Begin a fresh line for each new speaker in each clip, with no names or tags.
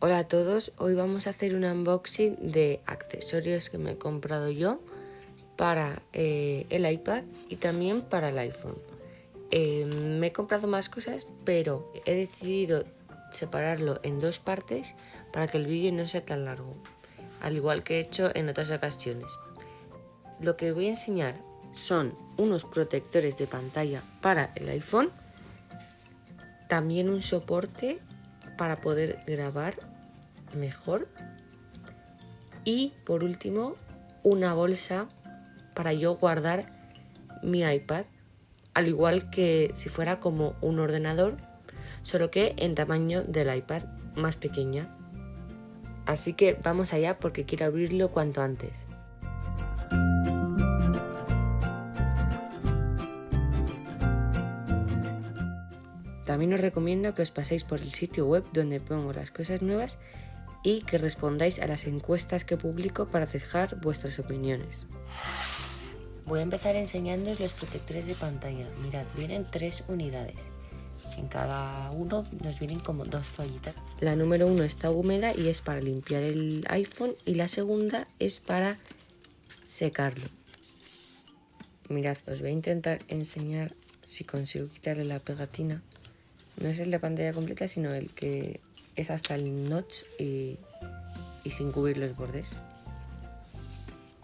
Hola a todos, hoy vamos a hacer un unboxing de accesorios que me he comprado yo para eh, el iPad y también para el iPhone. Eh, me he comprado más cosas, pero he decidido separarlo en dos partes para que el vídeo no sea tan largo, al igual que he hecho en otras ocasiones. Lo que voy a enseñar son unos protectores de pantalla para el iPhone, también un soporte para poder grabar mejor. Y por último, una bolsa para yo guardar mi iPad, al igual que si fuera como un ordenador, solo que en tamaño del iPad, más pequeña. Así que vamos allá porque quiero abrirlo cuanto antes. También os recomiendo que os paséis por el sitio web donde pongo las cosas nuevas y que respondáis a las encuestas que publico para dejar vuestras opiniones. Voy a empezar enseñándoos los protectores de pantalla. Mirad, vienen tres unidades. En cada uno nos vienen como dos toallitas. La número uno está húmeda y es para limpiar el iPhone y la segunda es para secarlo. Mirad, os voy a intentar enseñar si consigo quitarle la pegatina. No es el de pantalla completa, sino el que es hasta el notch y, sin cubrir los bordes.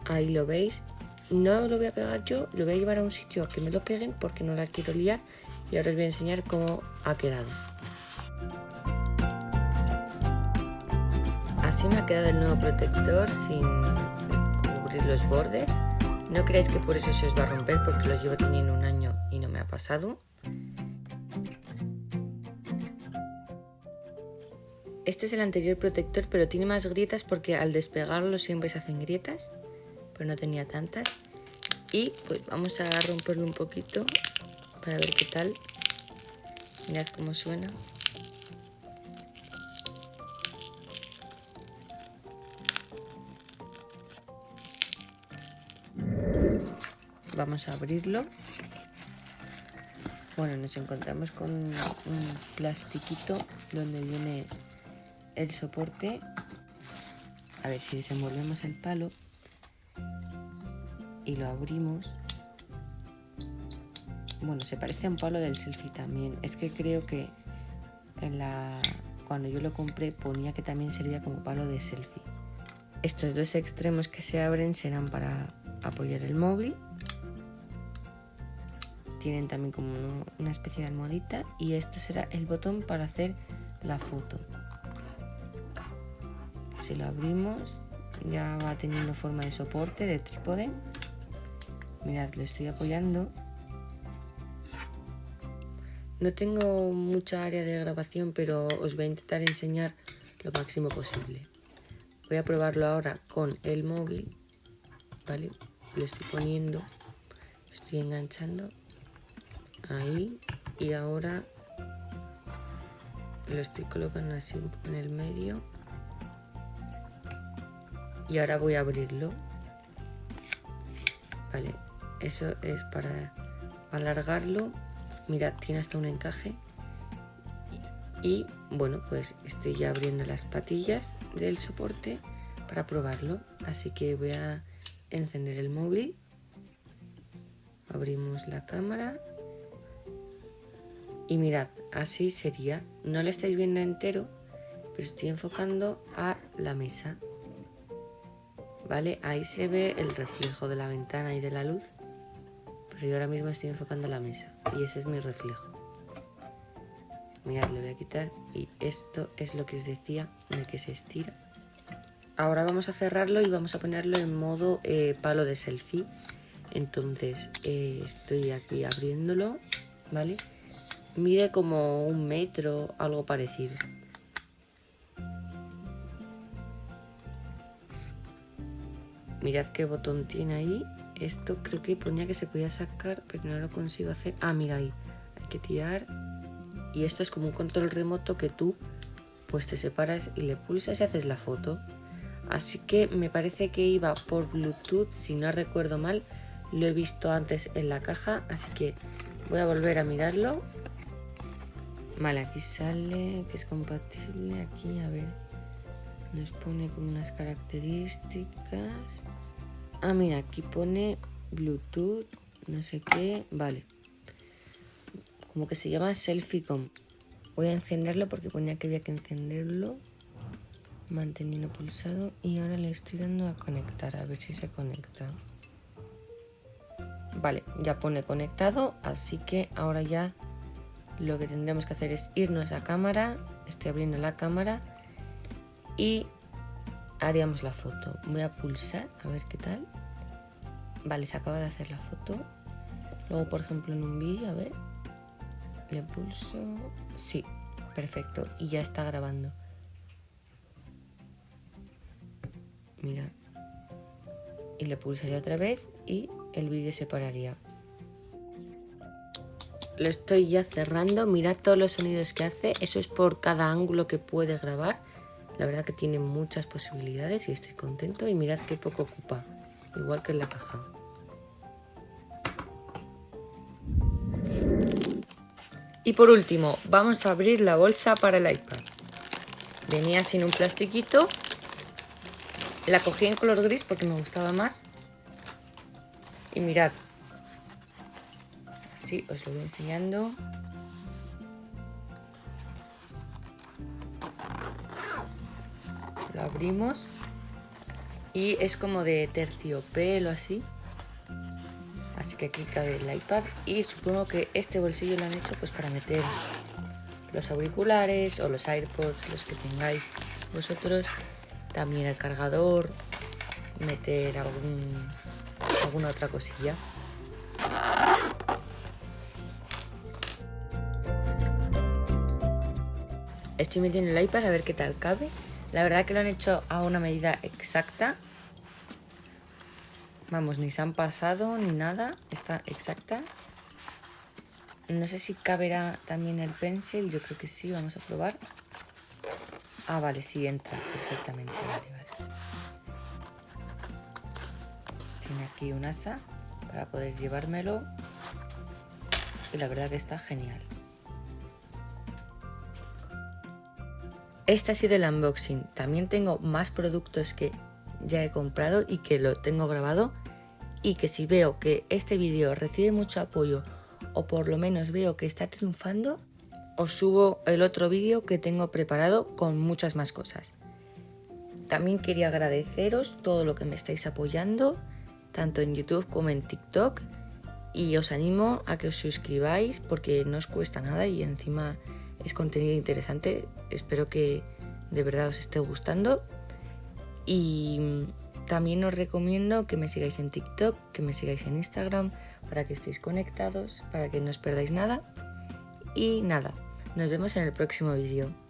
Ahí lo veis. No lo voy a pegar yo, lo voy a llevar a un sitio que me lo peguen porque no la quiero liar y ahora os voy a enseñar cómo ha quedado. Así me ha quedado el nuevo protector sin cubrir los bordes. No creáis que por eso se os va a romper porque lo llevo teniendo un año y no me ha pasado. Este es el anterior protector, pero tiene más grietas porque al despegarlo siempre se hacen grietas, pero no tenía tantas. Y pues vamos a romperlo un poquito para ver qué tal. Mirad cómo suena. Vamos a abrirlo. Bueno, nos encontramos con un plastiquito donde viene el soporte, a ver si desenvolvemos el palo y lo abrimos. Bueno, se parece a un palo del selfie también. Es que creo que en la cuando yo lo compré ponía que también servía como palo de selfie. Estos dos extremos que se abren serán para apoyar el móvil. Tienen también como una especie de almohadita y esto será el botón para hacer la foto si lo abrimos ya va teniendo forma de soporte, de trípode. Mirad, lo estoy apoyando. No tengo mucha área de grabación, pero os voy a intentar enseñar lo máximo posible. Voy a probarlo ahora con el móvil. ¿Vale? Lo estoy poniendo. Estoy enganchando. Ahí. Y ahora lo estoy colocando así en el medio y ahora voy a abrirlo. Vale eso es para alargarlo. Mirad tiene hasta un encaje. Y bueno pues estoy ya abriendo las patillas del soporte para probarlo. Así que voy a encender el móvil. Abrimos la cámara. Y mirad así sería. No lo estáis viendo entero pero estoy enfocando a la mesa ¿vale? Ahí se ve el reflejo de la ventana y de la luz, pero yo ahora mismo estoy enfocando la mesa y ese es mi reflejo. Mirad, le voy a quitar y esto es lo que os decía de que se estira. Ahora vamos a cerrarlo y vamos a ponerlo en modo eh, palo de selfie. Entonces eh, estoy aquí abriéndolo, ¿vale? Mide como un metro, algo parecido. Mirad qué botón tiene ahí. Esto creo que ponía que se podía sacar, pero no lo consigo hacer. Ah, mira ahí. Hay que tirar. Y esto es como un control remoto que tú pues te separas y le pulsas y haces la foto. Así que me parece que iba por Bluetooth, si no recuerdo mal. Lo he visto antes en la caja, así que voy a volver a mirarlo. Vale, aquí sale que es compatible. Aquí, a ver. Nos pone como unas características. Ah, mira, aquí pone Bluetooth, no sé qué. Vale. Como que se llama Selfie.com. Voy a encenderlo porque ponía que había que encenderlo. Manteniendo pulsado. Y ahora le estoy dando a conectar. A ver si se conecta. Vale, ya pone conectado. Así que ahora ya lo que tendremos que hacer es irnos a cámara. Estoy abriendo la cámara y haríamos la foto. Voy a pulsar a ver qué tal. Vale, se acaba de hacer la foto. Luego, por ejemplo, en un vídeo, a ver. Le pulso. Sí, perfecto. Y ya está grabando. Mira. Y le pulsaría otra vez y el vídeo se pararía. Lo estoy ya cerrando. Mirad todos los sonidos que hace. Eso es por cada ángulo que puede grabar. La verdad que tiene muchas posibilidades y estoy contento. Y mirad qué poco ocupa, igual que en la caja. Y por último, vamos a abrir la bolsa para el iPad. Venía sin un plastiquito. La cogí en color gris porque me gustaba más. Y mirad. Así os lo voy enseñando. Abrimos y es como de terciopelo así. Así que aquí cabe el iPad y supongo que este bolsillo lo han hecho pues para meter los auriculares o los AirPods los que tengáis vosotros también el cargador meter algún alguna otra cosilla. Estoy metiendo el iPad a ver qué tal cabe la verdad que lo han hecho a una medida exacta. Vamos, ni se han pasado ni nada. Está exacta. No sé si caberá también el pencil. Yo creo que sí. Vamos a probar. Ah, vale, sí entra perfectamente. Vale, vale. Tiene aquí un asa para poder llevármelo. Y la verdad que está genial. Este ha sido el unboxing. También tengo más productos que ya he comprado y que lo tengo grabado. Y que si veo que este vídeo recibe mucho apoyo o por lo menos veo que está triunfando, os subo el otro vídeo que tengo preparado con muchas más cosas. También quería agradeceros todo lo que me estáis apoyando, tanto en YouTube como en TikTok. Y os animo a que os suscribáis porque no os cuesta nada y encima es contenido interesante. Espero que de verdad os esté gustando. Y también os recomiendo que me sigáis en TikTok, que me sigáis en Instagram, para que estéis conectados, para que no os perdáis nada. Y nada, nos vemos en el próximo vídeo.